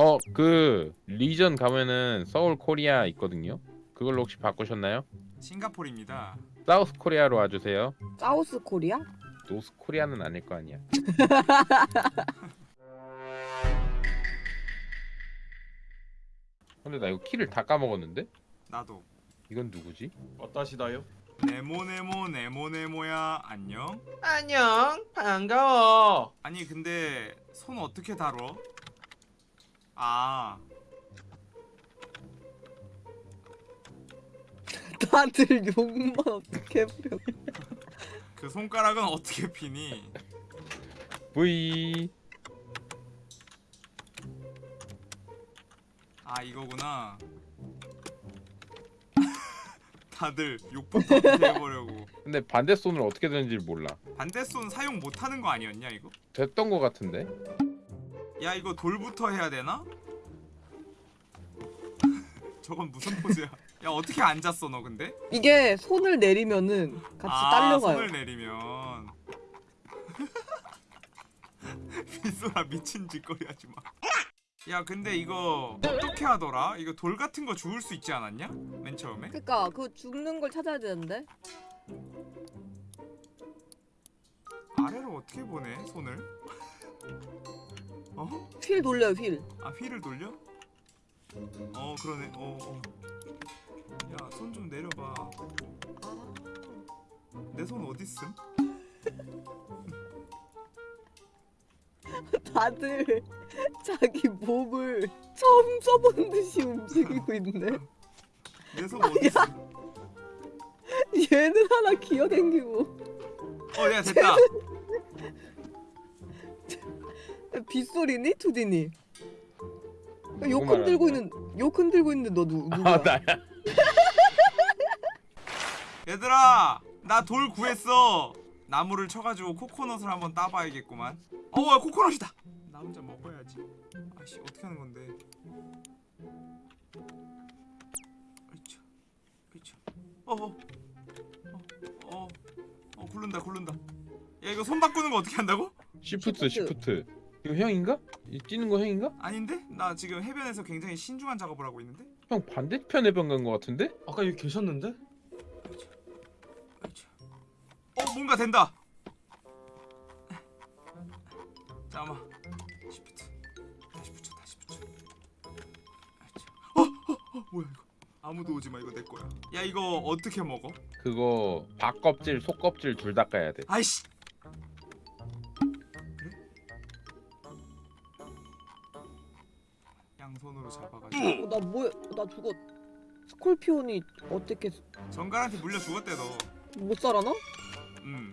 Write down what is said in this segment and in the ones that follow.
어 그 region 가면은 South Korea 있거든요. 그걸로 혹시 바꾸셨나요? 싱가포르입니다. South Korea로 와주세요. South Korea? North Korea는 아닐 거 아니야. 근데 나 이거 키를 다 까먹었는데? 나도. 이건 누구지? 어떠시다요? 네모네모 네모네모야 안녕. 안녕 반가워 아니 근데 손 어떻게 다뤄? 아 다들 욕만 어떻게 부려? 그 손가락은 어떻게 피니? V 아 이거구나. 다들 욕부터 해보려고. 근데 반대 손을 어떻게 되는지 몰라. 반대 손 사용 못하는 거 아니었냐 이거? 됐던 거 같은데? 야 이거 돌부터 해야 되나? 저건 무슨 포즈야? 야 어떻게 앉았어 너 근데? 이게 손을 내리면은 같이 아 딸려가요. 손을 내리면 빗소라 미친 짓거리 하지 마. 야 근데 이거 어떻게 하더라? 이거 돌 같은 거 주울 수 있지 않았냐? 맨 처음에? 그니까 그 죽는 걸 찾아야 되는데. 아래로 어떻게 보내 손을? 어? 휠 돌려요 휠. 아 휠을 돌려? 어 그러네. 어. 어. 야손 좀 내려봐. 내 손 어딨음? 다들 자기 몸을 처음 써보는 듯이 움직이고 있네. 내 손 어딨음? 얘는 하나 기어댕기고 어야 됐다. 빗소리니 투디니? 욕 누구 흔들고 말하는 있는 욕 흔들고 있는데 너 누, 누구야? 아 나야. 얘들아 나 돌 구했어. 나무를 쳐가지고 코코넛을 한번 따봐야겠구만. 어와 코코넛이다. 나 혼자 먹어야지. 아씨 어떻게 하는 건데? 으쌰, 으쌰. 어어 어, 어, 어 굴른다 굴른다. 야 이거 손 바꾸는 거 어떻게 한다고? shift shift. 이거 형인가? 이 뛰는 거 형인가? 아닌데? 나 지금 해변에서 굉장히 신중한 작업을 하고 있는데? 형 반대편에 병간 거 같은데? 아까 여기 계셨는데? 어 뭔가 된다. 잠깐만. shift. 다시 붙여 다시 붙여. 어, 어, 어 뭐야 이거? 아무도 오지 마 이거 내 거야. 야 이거 어떻게 먹어? 그거 박껍질 속 껍질 둘 다 까야 돼. 아이씨. 스콜피온이 어떻게 정갈한테 물려 죽었대 너. 못 살아나? 음.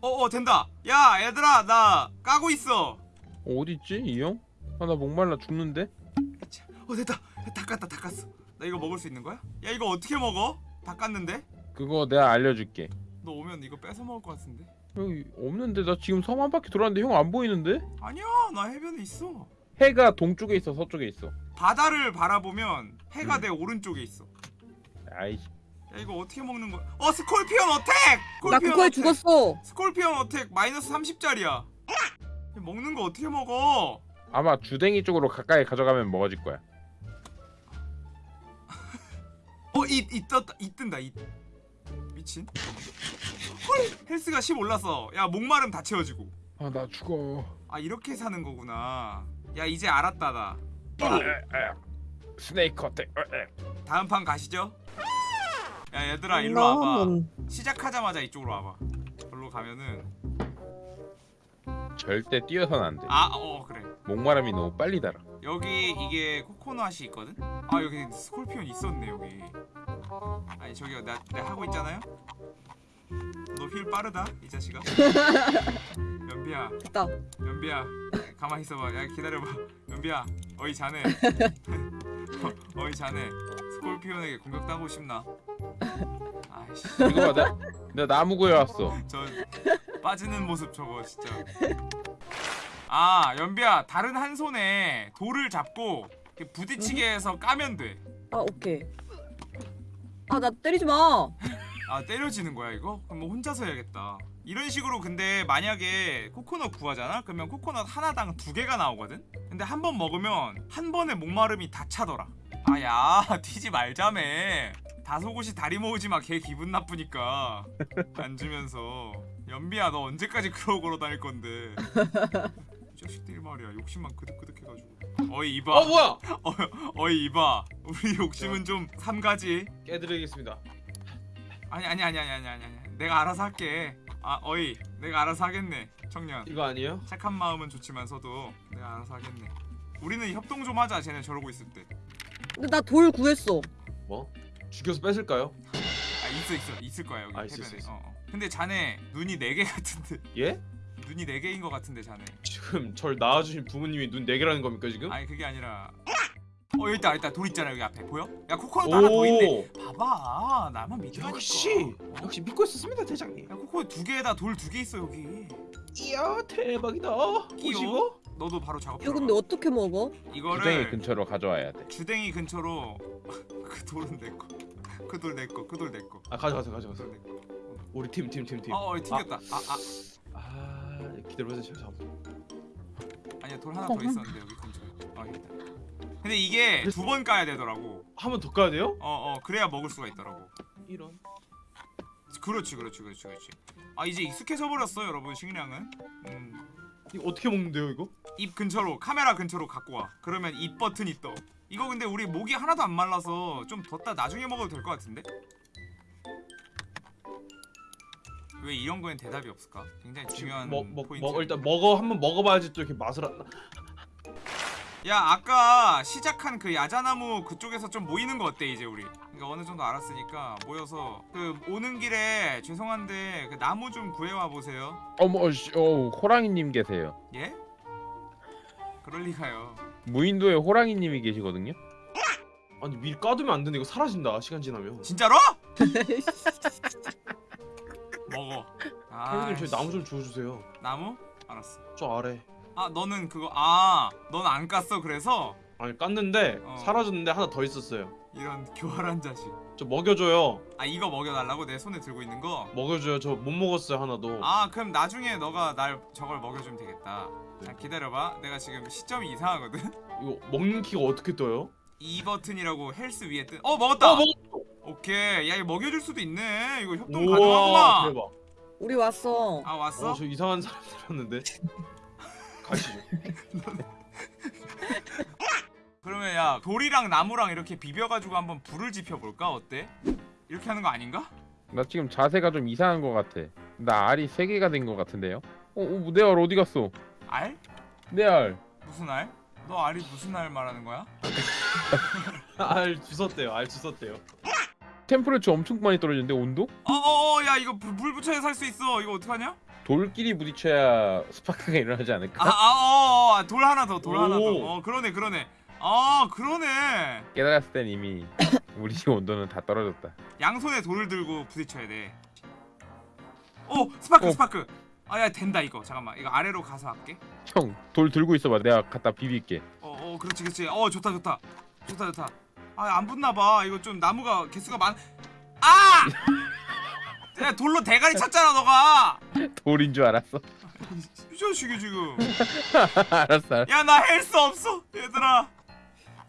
어어 된다. 야 얘들아 나 까고 있어. 어, 있지 이 형? 아 나 목말라 죽는데? 자, 어 됐다. 다 깠다 다 깠어. 나 이거 먹을 수 있는 거야? 야 이거 어떻게 먹어? 다 깠는데? 그거 내가 알려줄게. 너 오면 이거 뺏어 먹을 것 같은데? 여기 없는데 나 지금 섬 한 바퀴 돌았는데 형 안 보이는데? 아니야 나 해변에 있어. 해가 동쪽에 있어 서쪽에 있어. 바다를 바라보면 해가 음. 내 오른쪽에 있어. 아이씨. 야 이거 어떻게 먹는 거야? 어 scorpion attack! 나 scorpion 그거에 attack! 죽었어. scorpion attack 마이너스 30짜리야. 먹는 거 어떻게 먹어? 아마 주댕이 쪽으로 가까이 가져가면 먹어질 거야. 어잇 잇 떴다 잇 뜬다 잇. 미친. 헐 health가 10 올랐어. 야 목마름 다 채워지고. 아 나 죽어. 아 이렇게 사는 거구나. 야 이제 알았다 나. 아, 에, 에. 스네이크. 에, 에. 다음 판 가시죠. 야 얘들아 일로 와봐. 넌 시작하자마자 이쪽으로 와봐. 절로 가면은 절대 뛰어선 안 돼. 아어 그래. 목마름이 너무 빨리 달아. 여기 이게 코코넛이 있거든. 아 여기 스콜피온 있었네 여기. 아니 저기요 나, 나 하고 있잖아요. 너휠 빠르다 이 자식아. 연비야 됐다. 연비야 가만히 있어봐. 야 기다려봐. 연비야 어이 자네. 어, 어이 자네. 스콜피온에게 공격 당하고 싶나? 아이씨 이거 봐, 나, 나 나무 구해왔어. 저 빠지는 모습 저거 진짜. 아 연비야 다른 한 손에 돌을 잡고 부딪히게 해서 까면 돼. 아 오케이. 아 나 때리지 마. 아 때려지는 거야 이거? 그럼 뭐 혼자서 해야겠다. 이런 식으로 근데 만약에 코코넛 구하잖아? 그러면 코코넛 하나당 두 개가 나오거든? 근데 한 번 먹으면 한 번에 목마름이 다 차더라. 아야 튀지 말자매. 다소곳이 다리 모으지 마 걔 기분 나쁘니까. 안 주면서. 연비야 너 언제까지 그러고 걸어 다닐 건데? 이 자식들이 말이야. 욕심만 그득그득 해가지고. 어이 이봐. 어 뭐야? 어, 어이 이봐. 우리 욕심은 좀 삼가지. 깨드리겠습니다. 아니 아니 아니 아니 아니 아니 아니 내가 알아서 할게 아 어이 내가 알아서 하겠네 청년 이거 아니에요? 착한 마음은 좋지만서도 내가 알아서 하겠네 우리는 협동 좀 하자 쟤네 저러고 있을 때아 근데 나 돌 구했어. 뭐? 죽여서 뺏을까요? 아, 있어 있어 있을 거야 여기 아, 있어, 해변에 있어, 있어. 어, 어. 근데 자네 눈이 네개 같은데 예? 눈이 네 개인 거 같은데 자네 지금 절 낳아주신 부모님이 눈네 개라는 겁니까 지금? 아니 그게 아니라 어 여기 있다 여기 있다 돌 있잖아 여기 앞에 보여? 야 코코넛 하나 더 있네 봐봐 나만 믿으라니까 역시 어? 역시 믿고 있었습니다 대장님. 야 코코넛 두 개에다 돌 두 개 있어 여기 이야 대박이다. 오시고? 너도 바로 작업 이거 근데 어떻게 먹어? 이거를 주댕이 근처로 가져와야 돼. 주댕이 근처로 그 돌은 내거 그돌 내거 그돌 내거 아 가져가세요 그 가져가세요. 돌 내거 우리 팀 팀 팀 팀. 어 어 튕겼다 아아아 기다려보세요 제가 잡아. 아니야 돌 하나 더 있었는데 여기 근처에 아 여기 있다 근데 이게 두 번 까야 되더라고 한 번 더 까야 돼요? 어어 그래야 먹을 수가 있더라고 이런. 그렇지 그렇지 그렇지 그렇지 아 이제 익숙해져 버렸어 여러분 식량은 음. 이거 어떻게 먹는데요 이거? 입 근처로 카메라 근처로 갖고 와 그러면 입 버튼이 떠 이거 근데 우리 목이 하나도 안 말라서 좀 뒀다 나중에 먹어도 될 것 같은데 왜 이런 거엔 대답이 없을까 굉장히 중요한 먹, 먹, 포인트 먹 일단 먹어 한번 먹어봐야지 또 이렇게 맛을 안. 야 아까 시작한 그 야자나무 그쪽에서 좀 모이는 거 어때 이제 우리 그러니까 어느 정도 알았으니까 모여서 그 오는 길에 죄송한데 그 나무 좀 구해와 보세요 어머, 씨, 어, 호랑이님 계세요. 예? 그럴 리가요 무인도에 호랑이님이 계시거든요. 아니 밀 까두면 안 되는데 이거 사라진다 시간 지나면. 진짜로? 먹어 아 형님 저희 나무 좀 주워주세요. 나무? 알았어 저 아래. 아 너는 그거 아넌 안 깠어 그래서 아니 깠는데 어. 사라졌는데 하나 더 있었어요. 이런 교활한 자식 저 먹여줘요. 아 이거 먹여달라고 내 손에 들고 있는 거? 먹여줘요. 저 못 먹었어요 하나도. 아 그럼 나중에 너가 날 저걸 먹여주면 되겠다 자 기다려봐 내가 지금 시점이 이상하거든 이거 먹는 키가 어떻게 떠요? 이 버튼이라고 헬스 위에 뜬. 어 먹었다. 어 먹. 오케이. 야 이거 먹여줄 수도 있네. 이거 협동. 대박. 우리 왔어. 아 왔어? 어, 저 이상한 사람들이었는데. 가시죠. 그러면 야 돌이랑 나무랑 이렇게 비벼가지고 한번 불을 지펴볼까? 어때? 이렇게 하는 거 아닌가? 나 지금 자세가 좀 이상한 것 같아. 나 알이 세 개가 된 것 같은데요? 어, 어, 내알 어디 갔어? 알? 내 알. 무슨 알? 너 알이 무슨 알 말하는 거야? 알 주웠대요. 알 주웠대요. 템퍼레처 엄청 많이 떨어지는데 온도? 어어어 야 이거 불, 불 붙여야 살 수 있어. 이거 어떡하냐? 돌끼리 부딪혀야 스파크가 일어나지 않을까? 아 아어돌 하나 더 돌 하나 더. 오. 어 그러네 그러네. 아 그러네. 깨달았을 땐 이미 우리 집 온도는 다 떨어졌다. 양손에 돌을 들고 부딪혀야 돼. 오 스파크 어. 스파크. 아 야 된다 이거. 잠깐만 이거 아래로 가서 할게. 형, 돌 들고 있어봐. 내가 갖다 비빌게. 어, 어, 그렇지, 그렇지. 어, 좋다, 좋다, 좋다, 좋다. 아, 안 붙나 봐. 이거 좀 나무가 개수가 많. 아! 야, 돌로 대가리 쳤잖아, 너가. 돌인 줄 알았어. 이 자식이 지금. 알았어, 알았어. 야, 나 헬스 없어, 얘들아.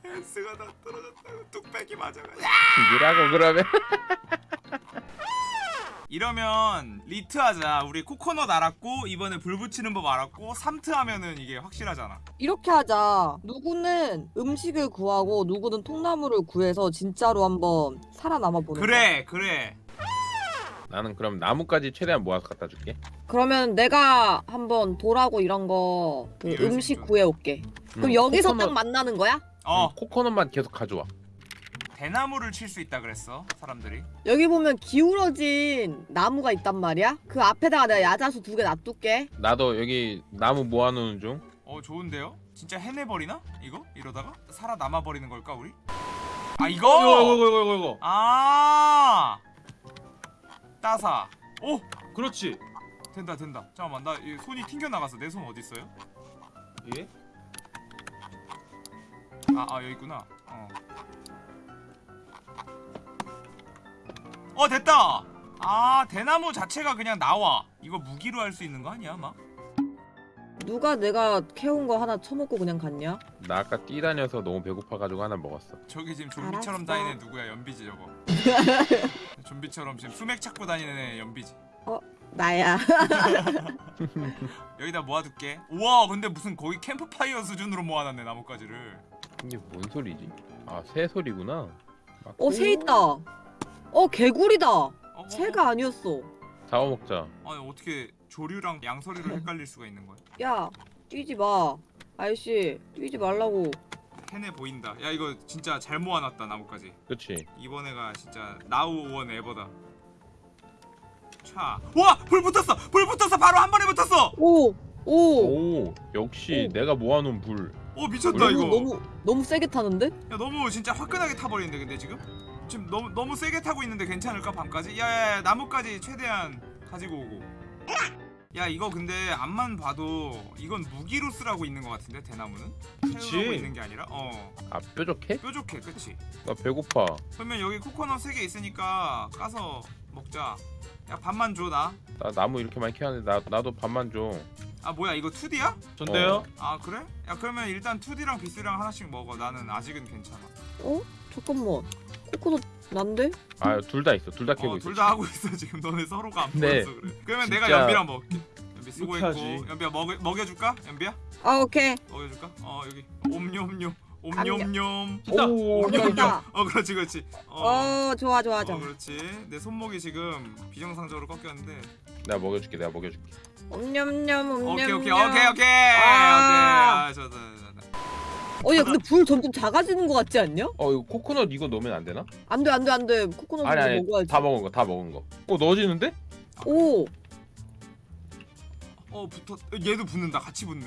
health가 다 떨어졌다고 뚝배기 맞아가. 야! 죽이라고 그러면. 이러면 리트 하자. 우리 코코넛 알았고 이번에 불 붙이는 법 알았고 삼트 하면은 이게 확실하잖아. 이렇게 하자. 누구는 음식을 구하고 누구는 통나무를 구해서 진짜로 한번 살아남아 보는 거. 그래, 그래. 나는 그럼 나무까지 최대한 모아서 갖다 줄게. 그러면 내가 한번 돌하고 이런 거그 열심히 음식 좀. 구해 올게. 그럼 응, 여기서 코코넛- 딱 만나는 거야? 어, 응, 코코넛만 계속 가져와. 대나무를 칠 수 있다 그랬어 사람들이. 여기 보면 기울어진 나무가 있단 말이야. 그 앞에다가 내가 야자수 두 개 놔둘게. 나도 여기 나무 모아놓는 중. 어 좋은데요? 진짜 해내버리나? 이거? 이러다가? 살아남아 버리는 걸까 우리? 아 이거! 이거 이거 이거 이거 이거. 아 따사 오! 그렇지. 된다 된다 잠깐만 나이 손이 튕겨 나갔어 내손 어디 있어요? 예? 아, 아 여기 있구나 어. 어 됐다! 아 대나무 자체가 그냥 나와 이거 무기로 할 수 있는 거 아니야 막? 누가 내가 캐온 거 하나 처먹고 그냥 갔냐? 나 아까 뛰다녀서 너무 배고파가지고 하나 먹었어. 저기 지금 좀비처럼. 다니는 애 누구야 연비지 저거 좀비처럼 지금 수맥 찾고 다니는 애 연비지 나야. 여기다 모아둘게 우와 근데 무슨 거기 캠프파이어 수준으로 모아놨네 나뭇가지를 이게 뭔 소리지? 아 새 소리구나. 막 어, 새 있다. 어, 개구리다. 어, 어, 새가 아니었어. 잡아먹자. 어? 아니 어떻게 조류랑 양서류를 헷갈릴 수가 있는 거야 야, 뛰지 마. 아저씨, 뛰지 말라고. 해내 보인다. 야 이거 진짜 잘 모아놨다 나뭇가지. 그치? 이번 애가 진짜 나우 원 에버다. 차. 우와! 불 붙었어! 불 붙었어! 바로 한 번에 붙었어! 오, 오. 오 역시 오. 내가 모아놓은 불. 어 미쳤다 이거. 너무 너무 세게 타는데? 야 너무 진짜 화끈하게 타버리는데 근데 지금? 지금 너무 너무 세게 타고 있는데 괜찮을까 밤까지? 야야야 나무까지 최대한 가지고 오고 야 이거 근데 앞만 봐도 이건 무기로 쓰라고 있는 것 같은데 대나무는 그치. 태우라고 있는 게 아니라 어 아 뾰족해? 뾰족해 그치 나 배고파. 그러면 여기 코코넛 3개 있으니까 까서 먹자 야 밥만 줘나아 나 나무 이렇게 많이 캐왔는데 나 나도 밥만 줘. 뭐야 이거 2D야? 전데요? 아 그래? 야 그러면 일단 2D랑 비스랑 하나씩 먹어 나는 아직은 괜찮아 어? 잠깐만. 코코넛 난데? 아 둘 다 있어. 둘 다 캐고 어, 있어. 둘다 하고 있어 지금 너네 서로가 안 네. 보여서 그래. 그러면 내가 진짜- 연비랑 먹을게. 연비 수고했고 이렇게 연비야 먹여 먹여줄까? 연비야 아, 오케이. 먹여줄까? 어 여기 옴뇸뇸 옴뇸뇸. 됐다. 오, 됐다. 어 그렇지 그렇지. 어, 어, 좋아, 좋아, 어 좋아. 그렇지. 내 손목이 지금 비정상적으로 꺾였는데. 내가 먹여줄게. 내가 먹여줄게. 옴냠냠, 옴냠냠. 오케이 오케이 오케이 오케이 아. 오케이. 아 저도. 어, 야, 근데 불 점점 작아지는 것 같지 않냐? 어 이거 코코넛 이거 넣으면 안 되나? 안 돼, 안 돼, 안 돼. 코코넛 아니 아니 먹어야지. 다 먹은 거 다 먹은 거. 어 넣어지는데? 오, 어 붙었. 얘도 붙는다. 같이 붙네.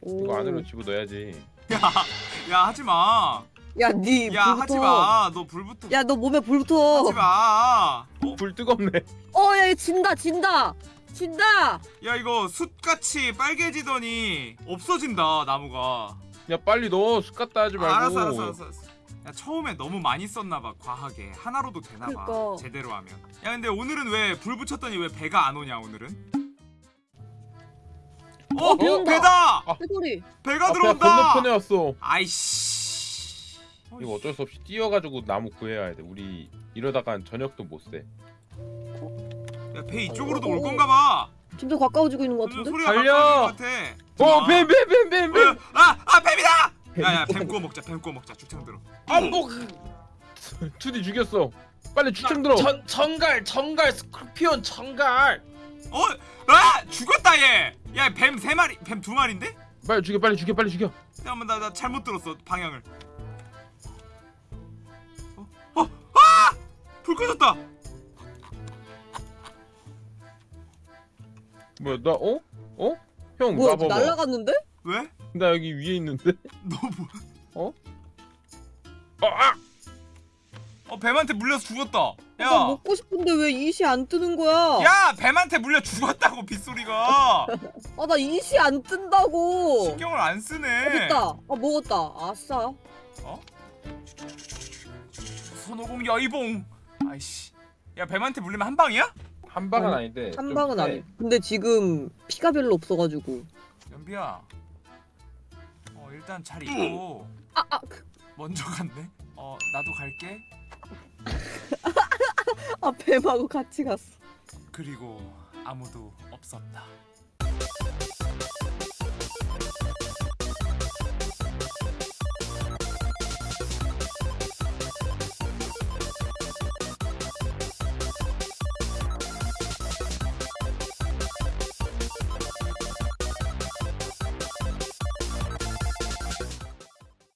오. 이거 안으로 집어 넣어야지. 야 하지 마. 야, 니 야 불부터. 하지 마. 너불 붙어. 야, 너 몸에 불 붙어. 하지 마. 어? 불 뜨겁네. 어, 야, 얘 진다, 진다. 진다. 야 이거 숯같이 빨개지더니 없어진다 나무가 야 빨리 넣어. 숯 갖다 하지 말고. 아, 알았어 알았어 알았어 알았어. 야 처음에 너무 많이 썼나봐 과하게 하나로도 되나봐 그니까. 제대로 하면 야 근데 오늘은 왜 불 붙였더니 왜 배가 안 오냐 오늘은 어! 어, 비 온다. 배다! 아. 배가 앞에 들어온다! 건너편에 왔어. 아이씨 이거 어쩔 수 없이 뛰어가지고 나무 구해야 돼. 우리 이러다간 저녁도 못 새. 야배 이쪽으로도 올 건가 봐 점점 가까워지고 있는 것 점점 같은데? 소리가 달려! 것 같아 어, 뱀, 뱀, 뱀, 뱀, 뱀. 어, 아! 아 뱀이다! 야야 뱀 구워 먹자 뱀 구워 먹자 죽창 들어 안복. 투디 죽였어. 빨리 추청 들어. 전 정갈 정갈 스콜피온 정갈. 어? 아! 죽었다 얘! 야 뱀 세 마리 뱀 두 마리인데? 빨리 죽여, 빨리 죽여, 빨리 죽여. 잠깐만 나, 나 잘못 들었어 방향을 어? 어? 아! 불 꺼졌다! 뭐야, 나 어? 어? 형, 뭐야, 나 봐봐. 날라갔는데? 왜? 나 여기 위에 있는데. 너 뭐... 어, 아! 어 뱀한테 물려서 죽었다 야! 나 먹고 싶은데 왜 이시 안 뜨는 거야? 야! 뱀한테 물려 죽었다고 빗소리가 아, 나 이시 안 뜬다고. 신경을 안 어, 쓰네 됐다. 아, 먹었다. 아싸. 손오공 여의봉 아이씨 야 뱀한테 물리면 한 방이야? 한 방은 아니, 아닌데. 한 좀 방은 세. 아니. 근데 지금 피가 별로 없어가지고. 연비야 어 일단 잘 있고 아, 아, 그- 먼저 갔네 어 나도 갈게 아, 뱀하고 같이 갔어. 그리고 아무도 없었다